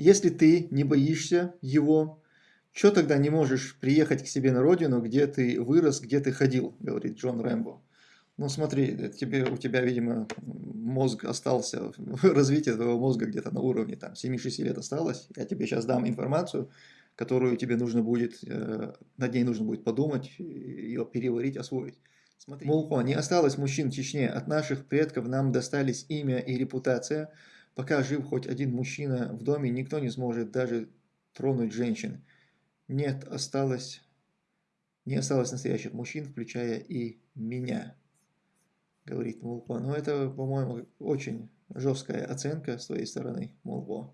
Если ты не боишься его, что тогда не можешь приехать к себе на родину, где ты вырос, где ты ходил, говорит Джон Рэмбо. Ну смотри, тебе, у тебя, видимо, мозг остался, развитие твоего мозга где-то на уровне там 7-6 лет осталось. Я тебе сейчас дам информацию, которую тебе нужно будет, э, над ней нужно будет подумать, ее переварить, освоить. Смотри. Мулхо, не осталось мужчин в Чечне. От наших предков нам достались имя и репутация. Пока жив хоть один мужчина в доме, никто не сможет даже тронуть женщин. Нет, осталось, не осталось настоящих мужчин, включая и меня, говорит Мулхо. Но это, по-моему, очень жесткая оценка с твоей стороны, Мулхо.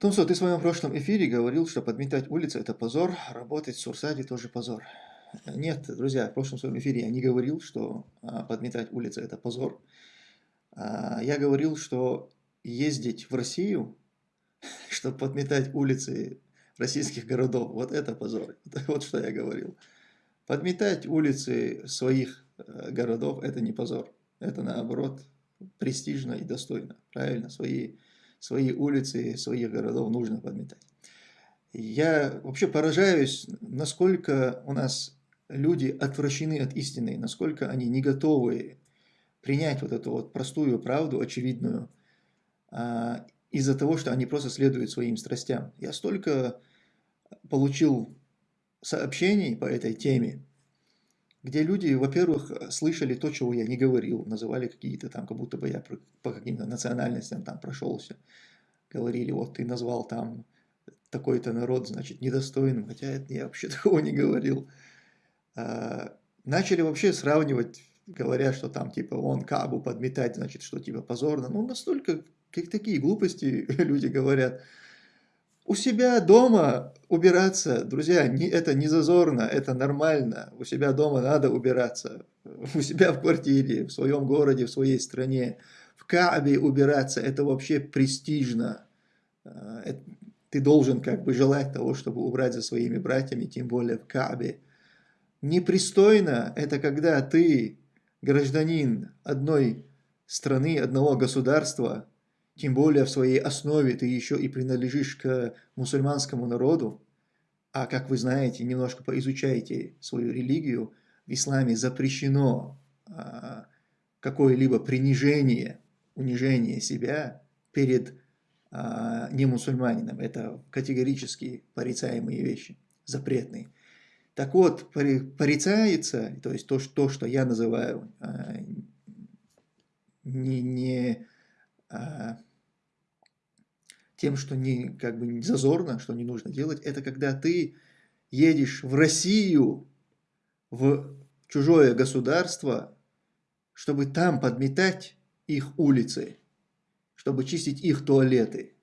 Томсо, ты в своем прошлом эфире говорил, что подметать улицы – это позор, работать в Сурсаде тоже позор. Нет, друзья, в прошлом своем эфире я не говорил, что а, подметать улицы – это позор. А, я говорил, что ездить в Россию, чтобы подметать улицы российских городов, вот это позор. Вот что я говорил. Подметать улицы своих э, городов – это не позор. Это наоборот престижно и достойно. Правильно, свои свои улицы, своих городов нужно подметать. Я вообще поражаюсь, насколько у нас люди отвращены от истины, насколько они не готовы принять вот эту вот простую правду, очевидную, а, из-за того, что они просто следуют своим страстям. Я столько получил сообщений по этой теме, где люди, во-первых, слышали то, чего я не говорил, называли какие-то там, как будто бы я по каким-то национальностям там прошелся, говорили, вот ты назвал там такой-то народ, значит, недостойным, хотя я вообще такого не говорил. А, начали вообще сравнивать, говоря, что там типа он Кабу подметать, значит, что типа позорно. Ну, настолько, как такие глупости люди говорят. У себя дома убираться, друзья, не, это не зазорно, это нормально. У себя дома надо убираться. У себя в квартире, в своем городе, в своей стране. В Каабе убираться, это вообще престижно. Э, ты должен как бы желать того, чтобы убрать за своими братьями, тем более в Каабе. Непристойно это когда ты, гражданин одной страны, одного государства, тем более в своей основе ты еще и принадлежишь к мусульманскому народу, а как вы знаете, немножко поизучайте свою религию, в исламе запрещено а, какое-либо принижение, унижение себя перед а, немусульманином. Это категорически порицаемые вещи, запретные. Так вот, порицается, то есть то, что, что я называю а, не, не а, тем, что не, как бы не зазорно, что не нужно делать, это когда ты едешь в Россию, в чужое государство, чтобы там подметать их улицы, чтобы чистить их туалеты,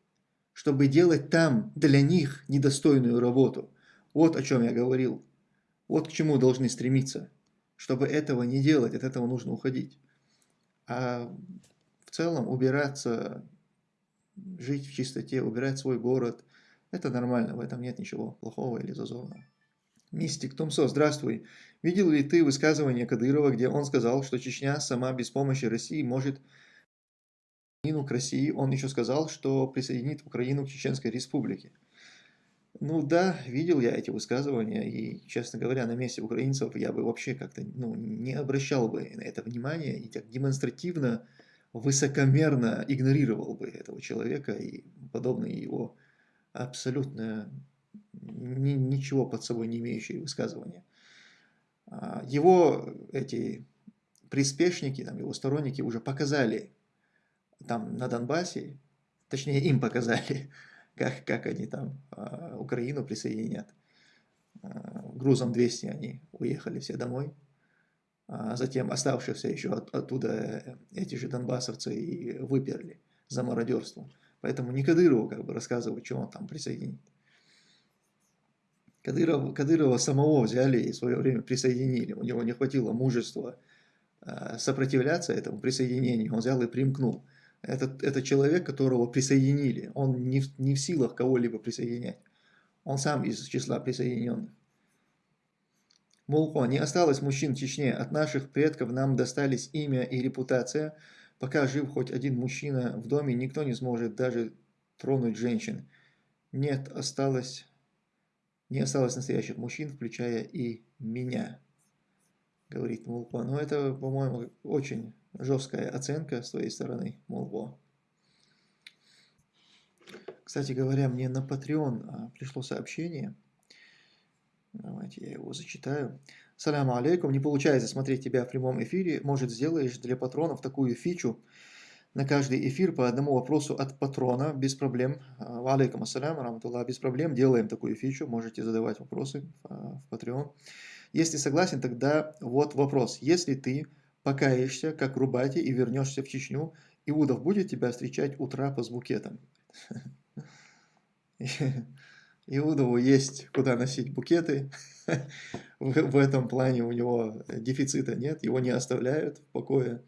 чтобы делать там для них недостойную работу. Вот о чем я говорил. Вот к чему должны стремиться. Чтобы этого не делать, от этого нужно уходить. А в целом убираться жить в чистоте, убирать свой город. Это нормально, в этом нет ничего плохого или зазорного. Мистик Томсо, здравствуй. Видел ли ты высказывание Кадырова, где он сказал, что Чечня сама без помощи России может Украину к России? Он еще сказал, что присоединит Украину к Чеченской республике. Ну да, видел я эти высказывания, и, честно говоря, на месте украинцев я бы вообще как-то ну, не обращал бы на это внимания и так демонстративно высокомерно игнорировал бы этого человека и подобные его абсолютно ни, ничего под собой не имеющие высказывания. А, его эти приспешники, там, его сторонники уже показали там на Донбассе, точнее им показали, как, как они там а, Украину присоединят. А, грузом 200 они уехали все домой затем оставшихся еще от, оттуда э, эти же донбассовцы и выперли за мародерство. Поэтому не Кадырову как бы рассказывать, что он там присоединит. Кадыров, Кадырова самого взяли и в свое время присоединили. У него не хватило мужества э, сопротивляться этому присоединению. Он взял и примкнул. Это, это человек, которого присоединили. Он не, не в силах кого-либо присоединять. Он сам из числа присоединенных. Мулко, не осталось мужчин в Чечне. От наших предков нам достались имя и репутация. Пока жив хоть один мужчина в доме, никто не сможет даже тронуть женщин. Нет, осталось, не осталось настоящих мужчин, включая и меня, говорит Мулко. Но это, по-моему, очень жесткая оценка с твоей стороны, Мулко. Кстати говоря, мне на Patreon а, пришло сообщение – Давайте я его зачитаю. Саляму алейкум. Не получается смотреть тебя в прямом эфире. Может, сделаешь для патронов такую фичу на каждый эфир по одному вопросу от патрона, без проблем. Алейкум ассалям, раматуллах, без проблем. Делаем такую фичу, можете задавать вопросы а, в Patreon. Если согласен, тогда вот вопрос. Если ты покаешься, как Рубати, и вернешься в Чечню, Иудов будет тебя встречать у трапа с букетом? Иудову есть куда носить букеты. в, этом плане у него дефицита нет, его не оставляют в покое.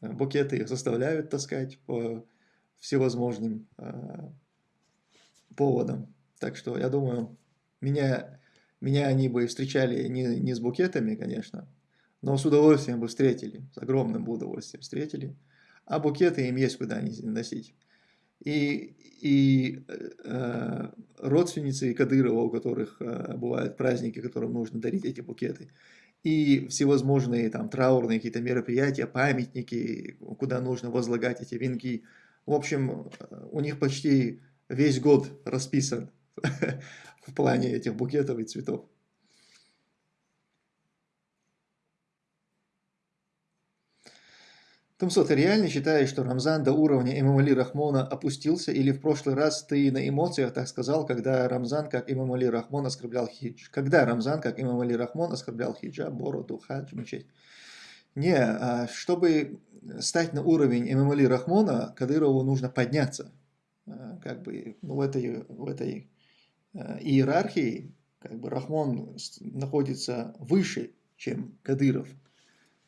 Букеты их заставляют таскать по всевозможным э, поводам. Так что я думаю, меня, меня они бы встречали не, не с букетами, конечно, но с удовольствием бы встретили, с огромным удовольствием встретили. А букеты им есть куда носить и, и э, родственницы Кадырова, у которых э, бывают праздники, которым нужно дарить эти букеты, и всевозможные там траурные какие-то мероприятия, памятники, куда нужно возлагать эти венки. В общем, у них почти весь год расписан в плане этих букетов и цветов. Тумсо, ты реально считаешь, что Рамзан до уровня Имам Рахмона опустился, или в прошлый раз ты на эмоциях так сказал, когда Рамзан, как Имам Рахмон, оскорблял хидж? Когда Рамзан, как Имам Рахмон, оскорблял хиджа, бороду, хадж, мечеть? Не, а чтобы стать на уровень Имам Рахмона, Кадырову нужно подняться. А, как бы ну, в этой, в этой а, иерархии как бы Рахмон находится выше, чем Кадыров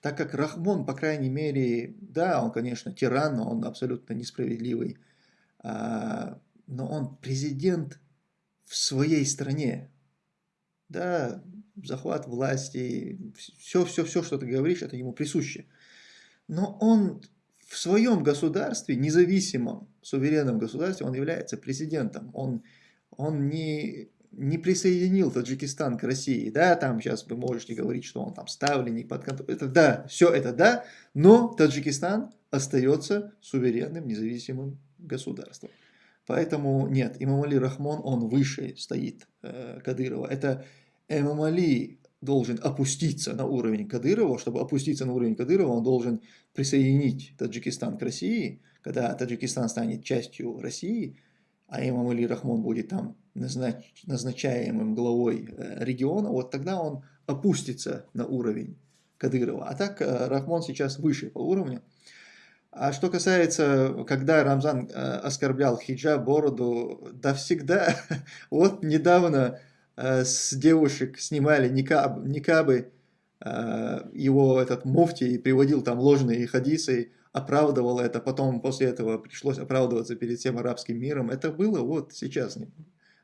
так как Рахмон, по крайней мере, да, он, конечно, тиран, но он абсолютно несправедливый, а, но он президент в своей стране. Да, захват власти, все-все-все, что ты говоришь, это ему присуще. Но он в своем государстве, независимом, суверенном государстве, он является президентом. Он, он не не присоединил Таджикистан к России, да, там сейчас вы можете говорить, что он там ставленник под контроль, это да, все это да, но Таджикистан остается суверенным, независимым государством. Поэтому нет, Имам Али Рахмон, он выше стоит э, Кадырова. Это Имам Али должен опуститься на уровень Кадырова, чтобы опуститься на уровень Кадырова, он должен присоединить Таджикистан к России, когда Таджикистан станет частью России, а имам Али Рахмон будет там назнач, назначаемым главой э, региона, вот тогда он опустится на уровень Кадырова. А так э, Рахмон сейчас выше по уровню. А что касается, когда Рамзан э, оскорблял хиджаб, бороду, да всегда, вот недавно с девушек снимали никаб, никабы, его этот муфти приводил там ложные хадисы, оправдывал это, потом после этого пришлось оправдываться перед всем арабским миром. Это было вот сейчас.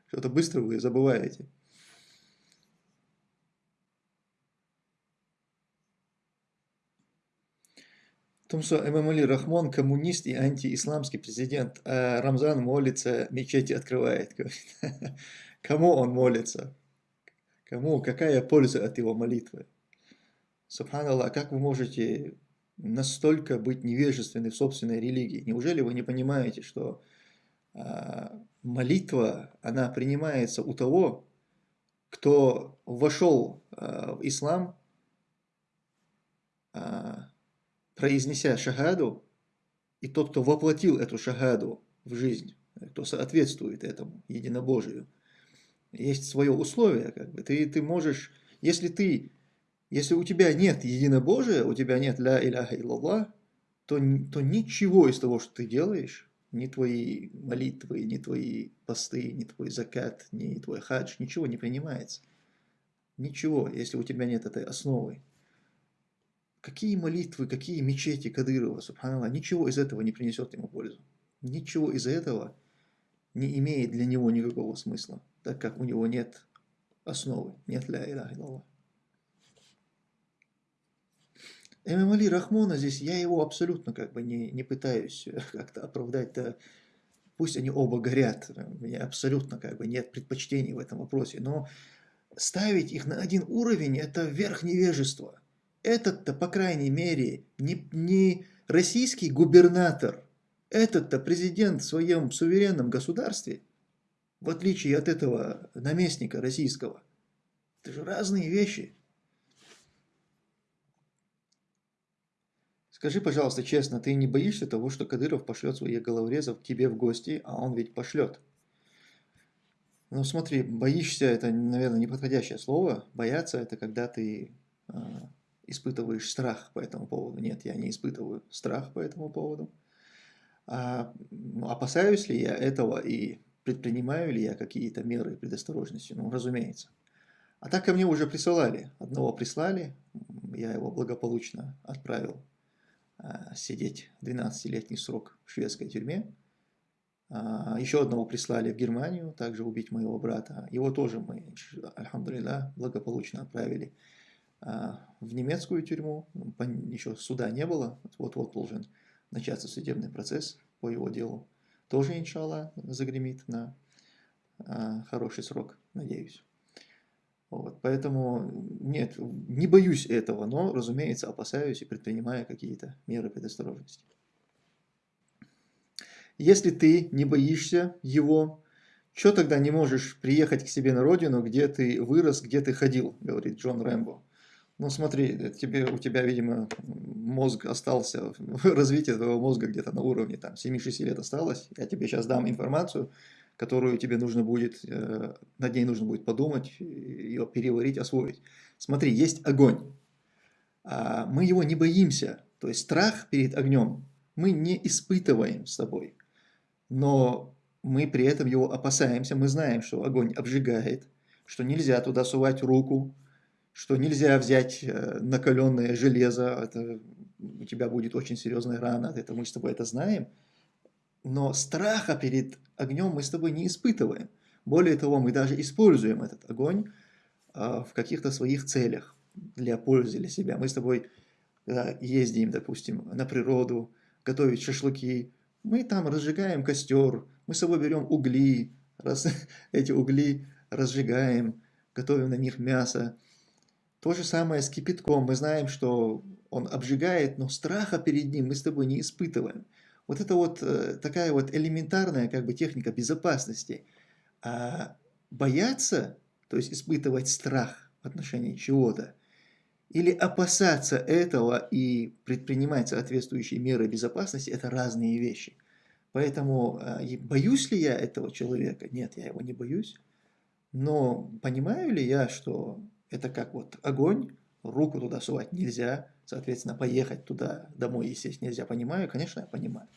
Что-то быстро вы забываете. том, что Эмамали Рахмон коммунист и антиисламский президент, а Рамзан молится, мечети открывает. Кому он молится? Кому? Какая польза от его молитвы? Субханаллах, как вы можете настолько быть невежественны в собственной религии? Неужели вы не понимаете, что а, молитва, она принимается у того, кто вошел а, в ислам, а, произнеся шагаду, и тот, кто воплотил эту шагаду в жизнь, кто соответствует этому единобожию, есть свое условие, как бы. Ты, ты можешь, если ты если у тебя нет единобожия, у тебя нет ля иляха иллаллах, то, то ничего из того, что ты делаешь, ни твои молитвы, ни твои посты, ни твой закат, ни твой хадж, ничего не принимается. Ничего, если у тебя нет этой основы. Какие молитвы, какие мечети Кадырова, субханаллах, ничего из этого не принесет ему пользу. Ничего из этого не имеет для него никакого смысла, так как у него нет основы, нет ля иляха иллаллах. Эмамали Рахмона здесь, я его абсолютно как бы не, не пытаюсь как-то оправдать, да, пусть они оба горят, у меня абсолютно как бы нет предпочтений в этом вопросе, но ставить их на один уровень – это верх невежества. Этот-то, по крайней мере, не, не российский губернатор, этот-то президент в своем суверенном государстве, в отличие от этого наместника российского. Это же разные вещи. Скажи, пожалуйста, честно, ты не боишься того, что Кадыров пошлет своих головорезов к тебе в гости, а он ведь пошлет? Ну смотри, боишься это, наверное, неподходящее слово. Бояться это когда ты э, испытываешь страх по этому поводу. Нет, я не испытываю страх по этому поводу. А, ну, опасаюсь ли я этого и предпринимаю ли я какие-то меры предосторожности? Ну, разумеется. А так ко мне уже присылали. Одного прислали, я его благополучно отправил сидеть 12-летний срок в шведской тюрьме. А, еще одного прислали в Германию, также убить моего брата. Его тоже мы, альхамдулилля, благополучно отправили а, в немецкую тюрьму. Еще суда не было, вот-вот должен начаться судебный процесс по его делу. Тоже, иншаллах, загремит на а, хороший срок, надеюсь. Вот, поэтому нет, не боюсь этого, но, разумеется, опасаюсь и предпринимаю какие-то меры предосторожности. Если ты не боишься его, что тогда не можешь приехать к себе на родину, где ты вырос, где ты ходил, говорит Джон Рэмбо. Ну смотри, тебе, у тебя, видимо, мозг остался, развитие твоего мозга где-то на уровне там 7-6 лет осталось. Я тебе сейчас дам информацию, которую тебе нужно будет, э, над ней нужно будет подумать, ее переварить, освоить. Смотри, есть огонь. А, мы его не боимся, то есть страх перед огнем мы не испытываем с тобой, но мы при этом его опасаемся, мы знаем, что огонь обжигает, что нельзя туда сувать руку, что нельзя взять э, накаленное железо, это, у тебя будет очень серьезная рана, это мы с тобой это знаем, но страха перед огнем мы с тобой не испытываем. Более того, мы даже используем этот огонь а, в каких-то своих целях, для пользы для себя. Мы с тобой когда ездим, допустим, на природу, готовить шашлыки, мы там разжигаем костер, мы с собой берем угли, раз, эти угли разжигаем, готовим на них мясо. То же самое с кипятком. Мы знаем, что он обжигает, но страха перед ним мы с тобой не испытываем. Вот это вот э, такая вот элементарная как бы техника безопасности. А бояться, то есть испытывать страх в отношении чего-то, или опасаться этого и предпринимать соответствующие меры безопасности, это разные вещи. Поэтому э, боюсь ли я этого человека? Нет, я его не боюсь. Но понимаю ли я, что это как вот огонь, руку туда сувать нельзя, соответственно, поехать туда домой, естественно, нельзя. Понимаю? Конечно, я понимаю.